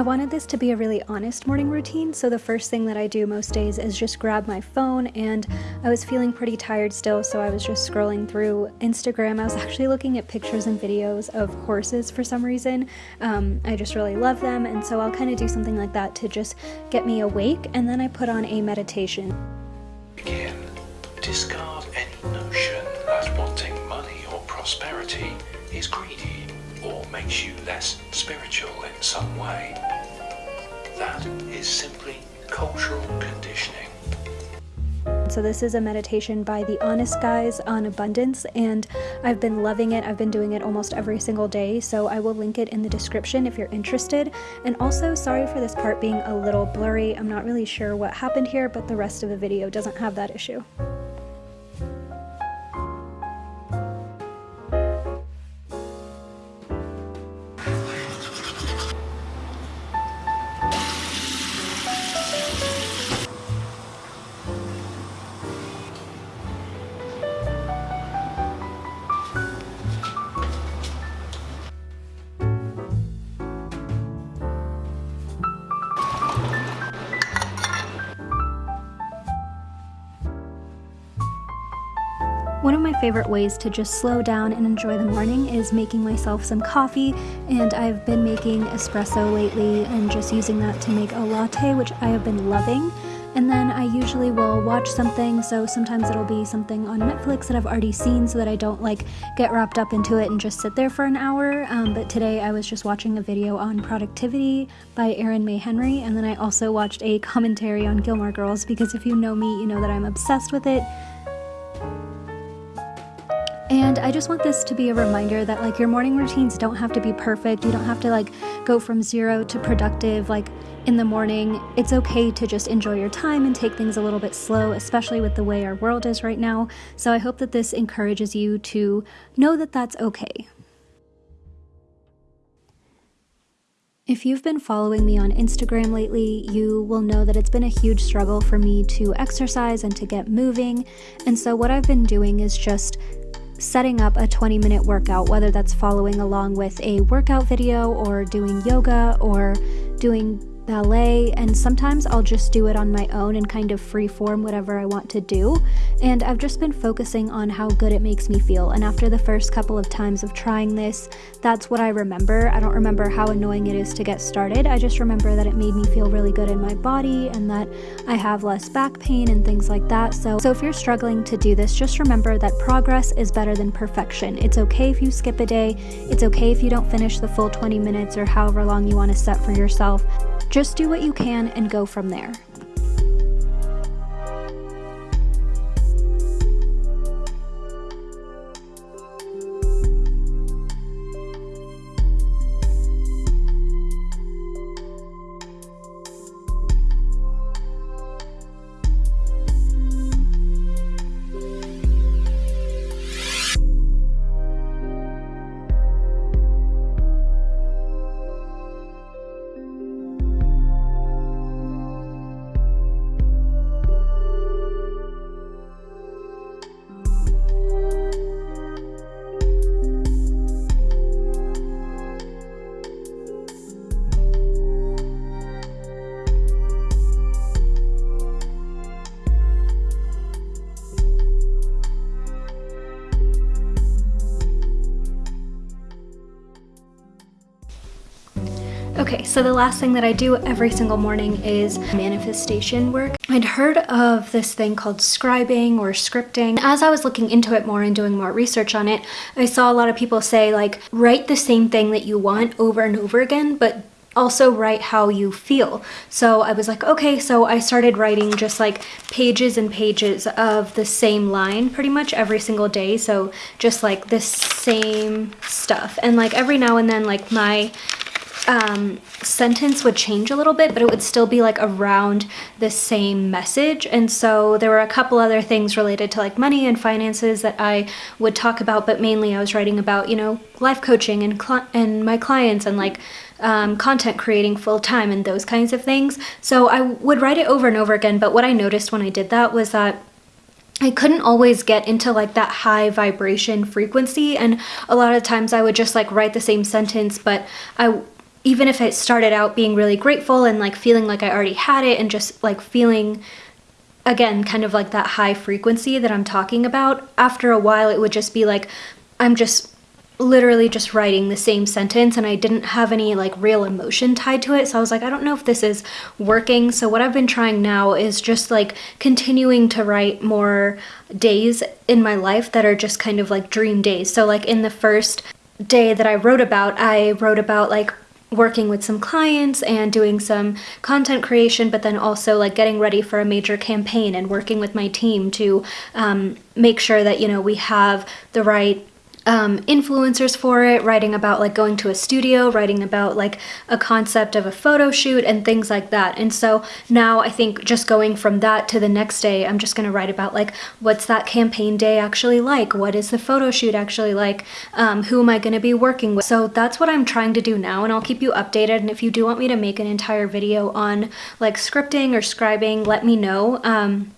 I wanted this to be a really honest morning routine, so the first thing that I do most days is just grab my phone, and I was feeling pretty tired still, so I was just scrolling through Instagram. I was actually looking at pictures and videos of horses for some reason. Um, I just really love them, and so I'll kind of do something like that to just get me awake, and then I put on a meditation. Begin. Discard any notion that wanting money or prosperity is greedy or makes you less spiritual in some way. That is simply cultural conditioning. So this is a meditation by the Honest Guys on abundance and I've been loving it. I've been doing it almost every single day. So I will link it in the description if you're interested. And also sorry for this part being a little blurry. I'm not really sure what happened here, but the rest of the video doesn't have that issue. One of my favorite ways to just slow down and enjoy the morning is making myself some coffee and I've been making espresso lately and just using that to make a latte which I have been loving. And then I usually will watch something so sometimes it'll be something on Netflix that I've already seen so that I don't like get wrapped up into it and just sit there for an hour. Um, but today I was just watching a video on productivity by Erin May Henry and then I also watched a commentary on Gilmore Girls because if you know me you know that I'm obsessed with it and I just want this to be a reminder that like your morning routines don't have to be perfect. You don't have to like go from zero to productive like in the morning. It's okay to just enjoy your time and take things a little bit slow, especially with the way our world is right now. So I hope that this encourages you to know that that's okay. If you've been following me on Instagram lately, you will know that it's been a huge struggle for me to exercise and to get moving. And so, what I've been doing is just setting up a 20 minute workout, whether that's following along with a workout video or doing yoga or doing ballet, and sometimes I'll just do it on my own and kind of free form whatever I want to do. And I've just been focusing on how good it makes me feel. And after the first couple of times of trying this, that's what I remember. I don't remember how annoying it is to get started. I just remember that it made me feel really good in my body and that I have less back pain and things like that. So, so if you're struggling to do this, just remember that progress is better than perfection. It's okay if you skip a day. It's okay if you don't finish the full 20 minutes or however long you want to set for yourself. Just do what you can and go from there. Okay, so the last thing that I do every single morning is manifestation work. I'd heard of this thing called scribing or scripting. As I was looking into it more and doing more research on it, I saw a lot of people say like, write the same thing that you want over and over again, but also write how you feel. So I was like, okay, so I started writing just like pages and pages of the same line pretty much every single day. So just like the same stuff. And like every now and then like my um, sentence would change a little bit, but it would still be like around the same message. And so there were a couple other things related to like money and finances that I would talk about, but mainly I was writing about, you know, life coaching and, and my clients and like um, content creating full time and those kinds of things. So I would write it over and over again. But what I noticed when I did that was that I couldn't always get into like that high vibration frequency and a lot of times I would just like write the same sentence but I even if it started out being really grateful and like feeling like I already had it and just like feeling again kind of like that high frequency that I'm talking about, after a while it would just be like I'm just literally just writing the same sentence and I didn't have any like real emotion tied to it. So I was like, I don't know if this is working. So what I've been trying now is just like continuing to write more days in my life that are just kind of like dream days. So like in the first day that I wrote about, I wrote about like working with some clients and doing some content creation, but then also like getting ready for a major campaign and working with my team to um, make sure that, you know, we have the right um, influencers for it, writing about like going to a studio, writing about like a concept of a photo shoot and things like that. And so now I think just going from that to the next day, I'm just gonna write about like what's that campaign day actually like? What is the photo shoot actually like? Um, who am I gonna be working with? So that's what I'm trying to do now and I'll keep you updated. And if you do want me to make an entire video on like scripting or scribing, let me know. Um,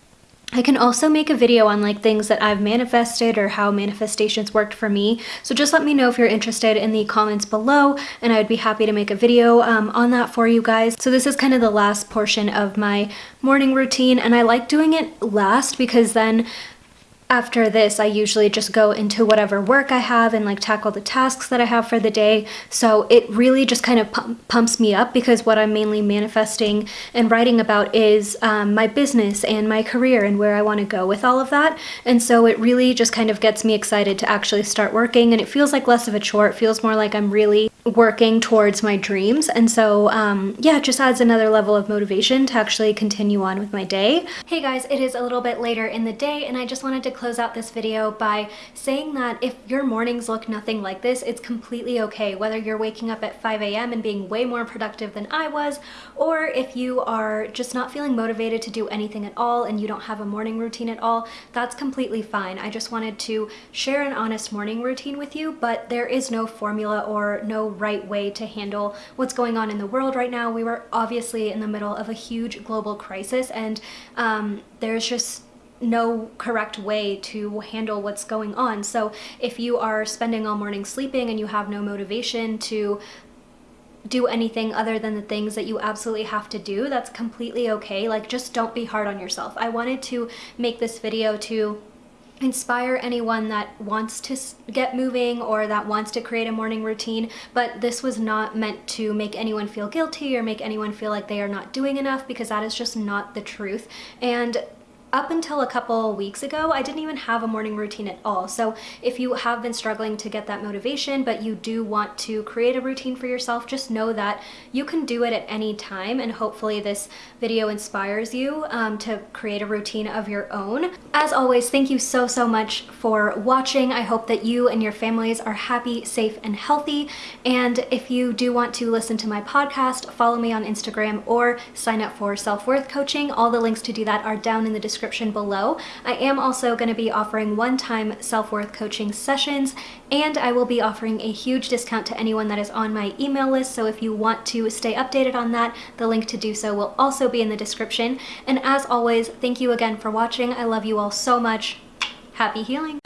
I can also make a video on like things that I've manifested or how manifestations worked for me. So just let me know if you're interested in the comments below and I would be happy to make a video um, on that for you guys. So this is kind of the last portion of my morning routine and I like doing it last because then after this, I usually just go into whatever work I have and like tackle the tasks that I have for the day. So it really just kind of pumps me up because what I'm mainly manifesting and writing about is um, my business and my career and where I want to go with all of that. And so it really just kind of gets me excited to actually start working and it feels like less of a chore. It feels more like I'm really working towards my dreams. And so, um, yeah, it just adds another level of motivation to actually continue on with my day. Hey guys, it is a little bit later in the day and I just wanted to close out this video by saying that if your mornings look nothing like this, it's completely okay. Whether you're waking up at 5 a.m. and being way more productive than I was, or if you are just not feeling motivated to do anything at all and you don't have a morning routine at all, that's completely fine. I just wanted to share an honest morning routine with you, but there is no formula or no right way to handle what's going on in the world right now. We were obviously in the middle of a huge global crisis and um, there's just no correct way to handle what's going on. So if you are spending all morning sleeping and you have no motivation to do anything other than the things that you absolutely have to do, that's completely okay. Like just don't be hard on yourself. I wanted to make this video to inspire anyone that wants to get moving or that wants to create a morning routine, but this was not meant to make anyone feel guilty or make anyone feel like they are not doing enough because that is just not the truth. And up until a couple weeks ago, I didn't even have a morning routine at all. So if you have been struggling to get that motivation, but you do want to create a routine for yourself, just know that you can do it at any time. And hopefully this video inspires you um, to create a routine of your own. As always, thank you so, so much for watching. I hope that you and your families are happy, safe, and healthy. And if you do want to listen to my podcast, follow me on Instagram or sign up for self-worth coaching. All the links to do that are down in the description description below. I am also going to be offering one-time self-worth coaching sessions and I will be offering a huge discount to anyone that is on my email list. So if you want to stay updated on that, the link to do so will also be in the description. And as always, thank you again for watching. I love you all so much. Happy healing!